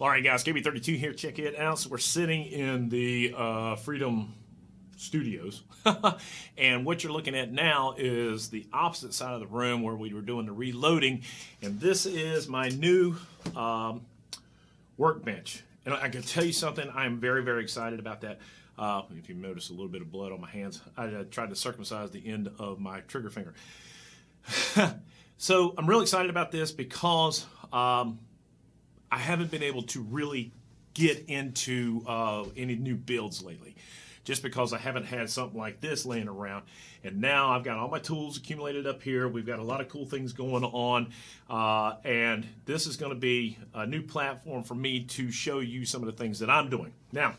All right, guys, KB32 here. Check it out. So we're sitting in the uh, Freedom Studios, and what you're looking at now is the opposite side of the room where we were doing the reloading, and this is my new um, workbench. And I can tell you something. I'm very, very excited about that. Uh, if you notice a little bit of blood on my hands, I uh, tried to circumcise the end of my trigger finger. so I'm really excited about this because um, I haven't been able to really get into uh, any new builds lately just because I haven't had something like this laying around. And now I've got all my tools accumulated up here. We've got a lot of cool things going on. Uh, and this is going to be a new platform for me to show you some of the things that I'm doing. Now,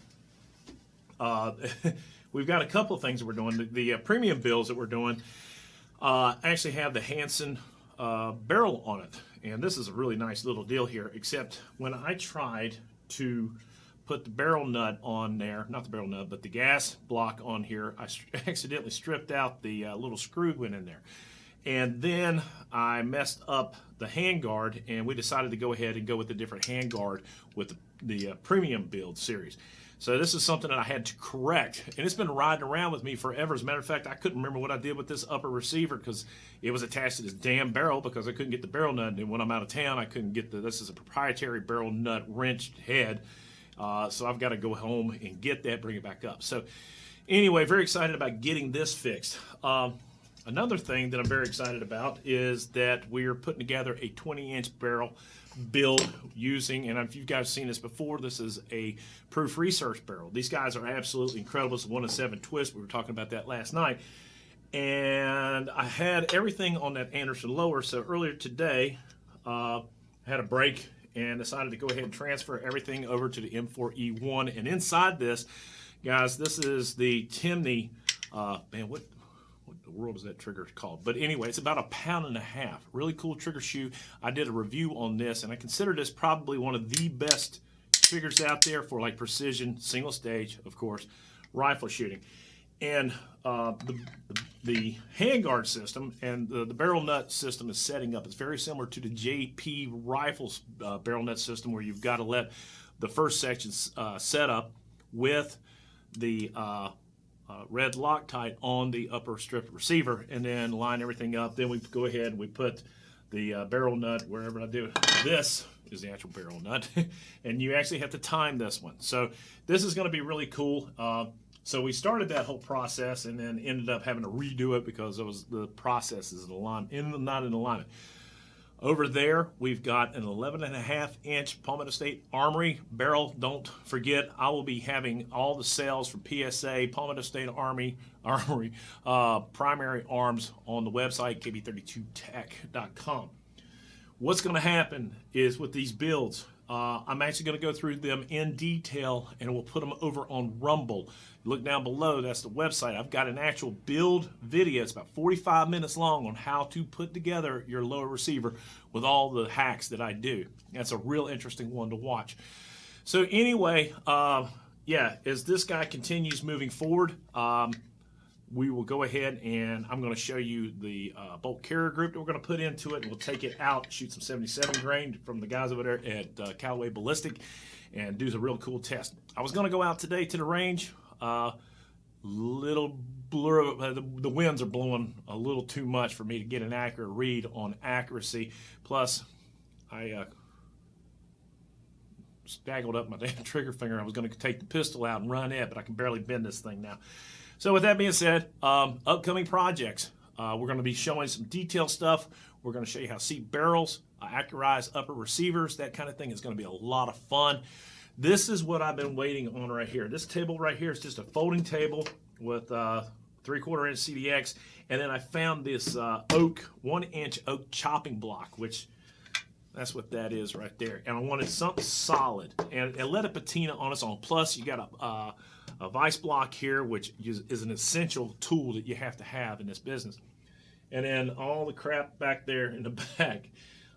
uh, we've got a couple of things that we're doing. The, the uh, premium builds that we're doing uh, actually have the Hansen uh, barrel on it. And this is a really nice little deal here, except when I tried to put the barrel nut on there, not the barrel nut, but the gas block on here, I accidentally stripped out the uh, little screw went in there. And then I messed up the handguard, and we decided to go ahead and go with a different handguard with the, the uh, premium build series. So this is something that I had to correct, and it's been riding around with me forever. As a matter of fact, I couldn't remember what I did with this upper receiver because it was attached to this damn barrel because I couldn't get the barrel nut. And when I'm out of town, I couldn't get the. This is a proprietary barrel nut wrenched head, uh, so I've got to go home and get that, bring it back up. So anyway, very excited about getting this fixed. Um, another thing that I'm very excited about is that we're putting together a 20 inch barrel build using, and if you guys seen this before, this is a proof research barrel. These guys are absolutely incredible. It's a one of seven twist. We were talking about that last night. And I had everything on that Anderson lower. So earlier today, uh, I had a break and decided to go ahead and transfer everything over to the M4E1. And inside this, guys, this is the Timney, uh, man, what, the world is that trigger called? But anyway, it's about a pound and a half. Really cool trigger shoe. I did a review on this, and I consider this probably one of the best triggers out there for like precision, single stage, of course, rifle shooting. And uh, the, the handguard system and the, the, barrel nut system is setting up. It's very similar to the JP Rifles uh, barrel nut system where you've got to let the first section uh, set up with the uh, red Loctite on the upper strip receiver and then line everything up. Then we go ahead and we put the uh, barrel nut wherever I do. This is the actual barrel nut and you actually have to time this one. So this is going to be really cool. Uh, so we started that whole process and then ended up having to redo it because it was the process is in alignment, in, not in alignment. Over there, we've got an 11 and a half inch Palmetto State Armory barrel. Don't forget, I will be having all the sales from PSA, Palmetto State Army, Armory, uh, primary arms on the website, kb32tech.com. What's going to happen is with these builds, uh, I'm actually going to go through them in detail and we'll put them over on Rumble. Look down below, that's the website. I've got an actual build video. It's about 45 minutes long on how to put together your lower receiver with all the hacks that I do. That's a real interesting one to watch. So anyway, uh, yeah, as this guy continues moving forward, um, we will go ahead and I'm going to show you the uh, bolt carrier group that we're going to put into it. And we'll take it out, shoot some 77 grain from the guys over there at uh, Callaway Ballistic and do a real cool test. I was going to go out today to the range. Uh, little blur, uh, the, the winds are blowing a little too much for me to get an accurate read on accuracy. Plus, I uh, staggled up my damn trigger finger. I was going to take the pistol out and run it, but I can barely bend this thing now. So with that being said, um, upcoming projects. Uh, we're going to be showing some detailed stuff. We're going to show you how to seat barrels, uh, accurize upper receivers, that kind of thing. is going to be a lot of fun. This is what I've been waiting on right here. This table right here is just a folding table with uh, three-quarter inch CDX, and then I found this uh, oak, one-inch oak chopping block, which that's what that is right there. And I wanted something solid, and, and let a patina on its own. Plus, you got a uh, a vice block here, which is an essential tool that you have to have in this business. And then all the crap back there in the back.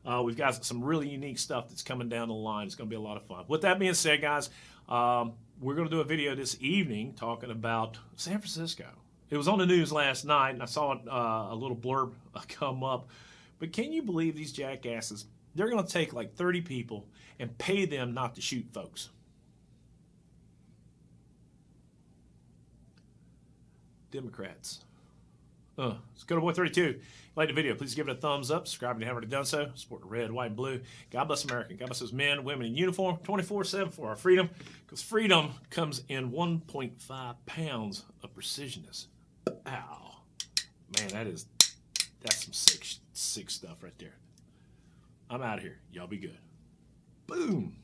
Uh, we've got some really unique stuff that's coming down the line. It's going to be a lot of fun. With that being said, guys, um, we're going to do a video this evening talking about San Francisco. It was on the news last night, and I saw uh, a little blurb come up. But can you believe these jackasses they're going to take like 30 people and pay them not to shoot folks. Democrats. Uh, it's good boy 32. If you like the video, please give it a thumbs up. Subscribe if you haven't already done so. Support the red, white, and blue. God bless America. God bless those men, women in uniform 24 7 for our freedom. Because freedom comes in 1.5 pounds of precisionness. Ow. Man, that is, that's some sick, sick stuff right there. I'm out of here. Y'all be good. Boom.